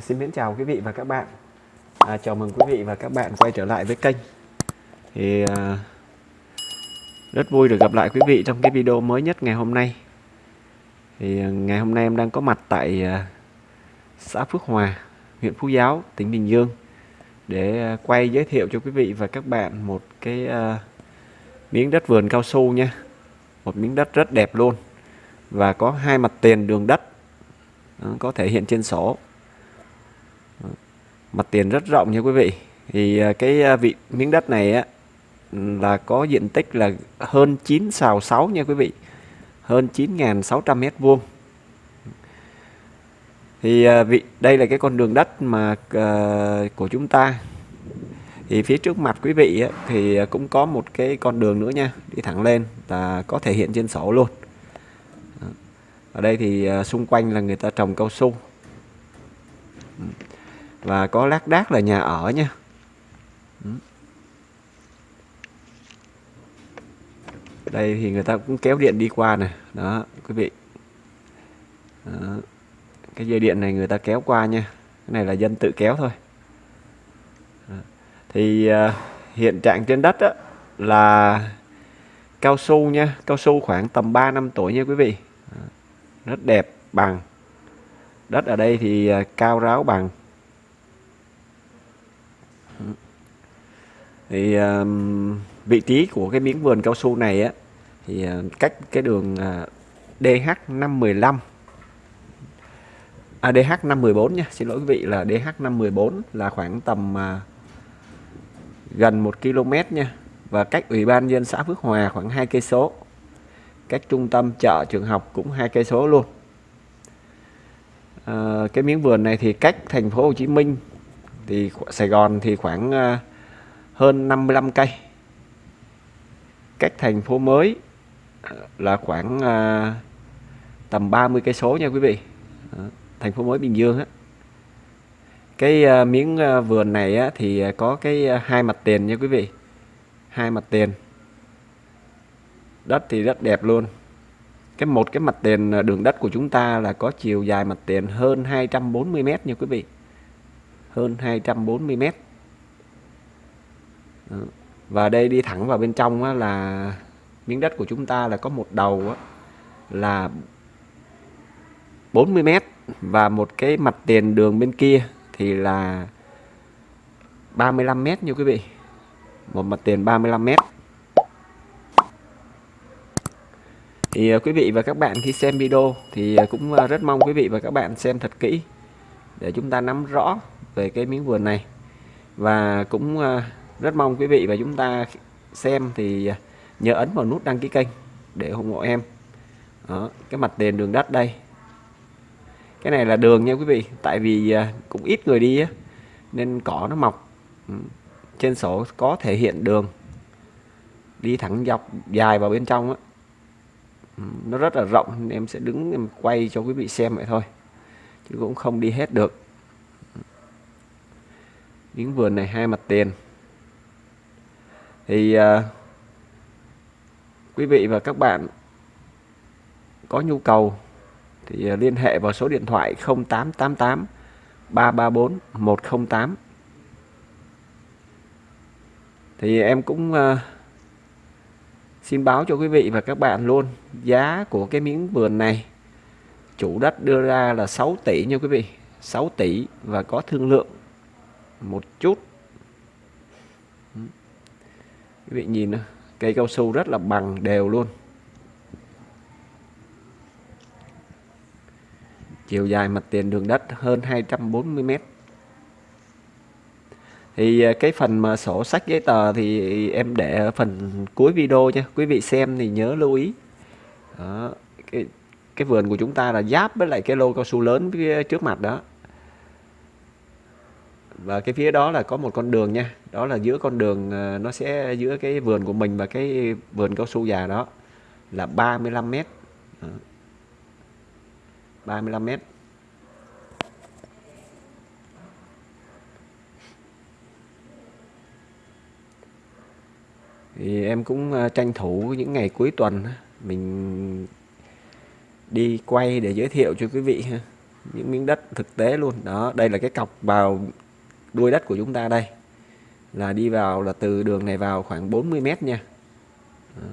Xin mến chào quý vị và các bạn. À, Chào mừng quý vị và các bạn quay trở lại với kênh. Thì à, Rất vui được gặp lại quý vị trong cái video mới nhất ngày hôm nay. Thì à, ngày hôm nay em đang có mặt tại à, xã Phước Hòa, huyện Phú Giáo, tỉnh Bình Dương Để à, quay giới thiệu cho quý vị và các bạn một cái à, miếng đất vườn cao su nha. Một miếng đất rất đẹp luôn Và có hai mặt tiền đường đất à, có thể hiện trên sổ mặt tiền rất rộng nha quý vị. Thì à, cái à, vị miếng đất này á là có diện tích là hơn 9 xào 6 nha quý vị. Hơn 9.600 mét vuông. Thì à, vị đây là cái con đường đất mà uh, của chúng ta. Thì phía trước mặt quý vị á, thì cũng có một cái con đường nữa nha đi thẳng lên là có thể hiện trên sổ luôn. Ở đây thì xung quanh là người ta trồng cao su và có lác đác là nhà ở nha. Đây thì người ta cũng kéo điện đi qua này đó quý vị. Đó. cái dây điện này người ta kéo qua nha. Cái này là dân tự kéo thôi. Đó. thì uh, hiện trạng trên đất á, là cao su nha. Cao su khoảng tầm 3 năm tuổi nha quý vị. Đó. rất đẹp bằng. Đất ở đây thì uh, cao ráo bằng. Thì uh, vị trí của cái miếng vườn cao su này á thì uh, cách cái đường ờ, uh, DH515 à, DH514 nha xin lỗi quý vị là DH514 là khoảng tầm uh, gần 1 km nha và cách ủy ban dân xã Phước Hòa khoảng 2 cây số cách trung tâm chợ trường học cũng hai cây số luôn. À, cái miếng vườn này thì cách thành phố Hồ Chí Minh thì Sài Gòn thì khoảng uh, hơn 55 cây. Cách thành phố mới à, là khoảng à, tầm 30 cây số nha quý vị. Thành phố mới Bình Dương á. Cái à, miếng à, vườn này á, thì à, có cái à, hai mặt tiền nha quý vị. Hai mặt tiền. Đất thì rất đẹp luôn. Cái một cái mặt tiền à, đường đất của chúng ta là có chiều dài mặt tiền hơn 240 mét nha quý vị. Hơn 240 mét. Ờ. và đây đi thẳng vào bên trong á, là miếng đất của chúng ta là có một đầu á, là 40 mét và một cái mặt tiền đường bên kia thì là 35 mét như quý vị. Một mặt tiền 35 mét. Thì ờ, quý vị và các bạn khi xem video thì ờ, cũng rất mong quý vị và các bạn xem thật kỹ để chúng ta nắm rõ về cái miếng vườn này. Và cũng rất mong quý vị và chúng ta xem thì nhớ ấn vào nút đăng ký kênh để ủng hộ em. Đó, cái mặt tiền đường đất đây. Cái này là đường nha quý vị tại vì à, cũng ít người đi á nên cỏ nó mọc. Ừ, trên sổ có thể hiện đường. Đi thẳng dọc dài vào bên trong á. Ừ, nó rất là rộng nên em sẽ đứng em quay cho quý vị xem vậy thôi chứ cũng không đi hết được. Ừ. Miếng vườn này hai mặt tiền thì uh, quý vị và các bạn có nhu cầu thì uh, liên hệ vào số điện thoại 0888 334 108 thì em cũng uh, xin báo cho quý vị và các bạn luôn giá của cái miếng vườn này chủ đất đưa ra là 6 tỷ nha quý vị 6 tỷ và có thương lượng một chút quý vị nhìn cây cao su rất là bằng đều luôn. Chiều dài mặt tiền đường đất hơn 240 mét. Thì à, cái phần mà sổ sách giấy tờ thì em để ở phần cuối video nha. Quý vị xem thì nhớ lưu ý. Đó. cái cái vườn của chúng ta là giáp với lại cái lô cao su lớn phía trước mặt đó và cái phía đó là có một con đường nha. Đó là giữa con đường ờ, nó sẽ giữa cái vườn của mình và cái vườn cao su già đó là 35 mét. Đó. 35 mét. Thì em cũng ờ, tranh thủ những ngày cuối tuần mình đi quay để giới thiệu cho quý vị ha, những miếng đất thực tế luôn. Đó, đây là cái cọc vào đuôi đất của chúng ta đây là đi vào là từ đường này vào khoảng 40 mét nha. Đó.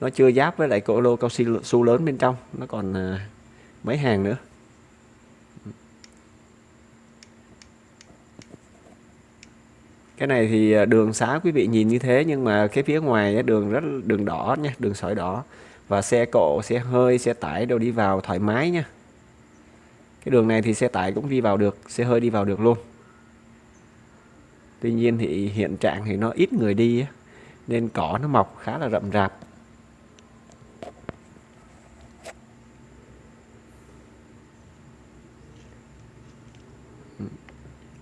nó chưa giáp với lại cổ lô cao su lớn bên trong nó còn à, mấy hàng nữa. Cái này thì à, đường xá quý vị nhìn như thế nhưng mà cái phía ngoài đường rất đường đỏ nha đường sỏi đỏ. Và xe cộ xe hơi xe tải đều đi vào thoải mái nha cái đường này thì xe tải cũng đi vào được xe hơi đi vào được luôn. Tuy nhiên thì hiện trạng thì nó ít người đi nên cỏ nó mọc khá là rậm rạp.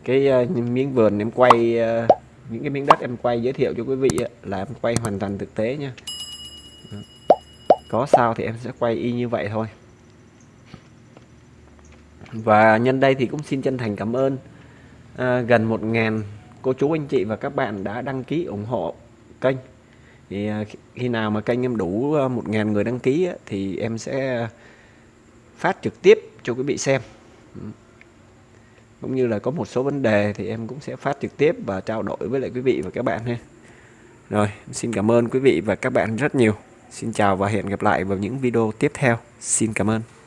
Cái uh, miếng vườn em quay uh, những cái miếng đất em quay giới thiệu cho quý vị là em quay hoàn toàn thực tế nha. Có sao thì em sẽ quay y như vậy thôi và nhân đây thì cũng xin chân thành cảm ơn à, gần một ngàn cô chú anh chị và các bạn đã đăng ký ủng hộ kênh. Thì à, khi nào mà kênh em đủ à, một ngàn người đăng ký thì em sẽ phát trực tiếp cho quý vị xem. Cũng như là có một số vấn đề thì em cũng sẽ phát trực tiếp và trao đổi với lại quý vị và các bạn ha. Rồi xin cảm ơn quý vị và các bạn rất nhiều. Xin chào và hẹn gặp lại vào những video tiếp theo. Xin cảm ơn.